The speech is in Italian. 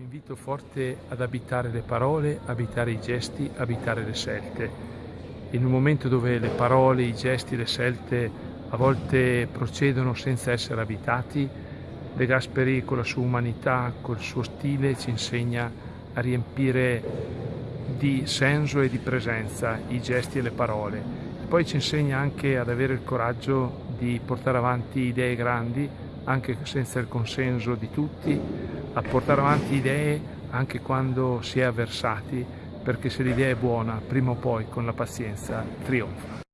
invito forte ad abitare le parole, abitare i gesti, abitare le scelte. In un momento dove le parole, i gesti, le scelte a volte procedono senza essere abitati, De Gasperi con la sua umanità, col suo stile ci insegna a riempire di senso e di presenza i gesti e le parole. Poi ci insegna anche ad avere il coraggio di portare avanti idee grandi, anche senza il consenso di tutti, a portare avanti idee anche quando si è avversati, perché se l'idea è buona, prima o poi con la pazienza trionfa.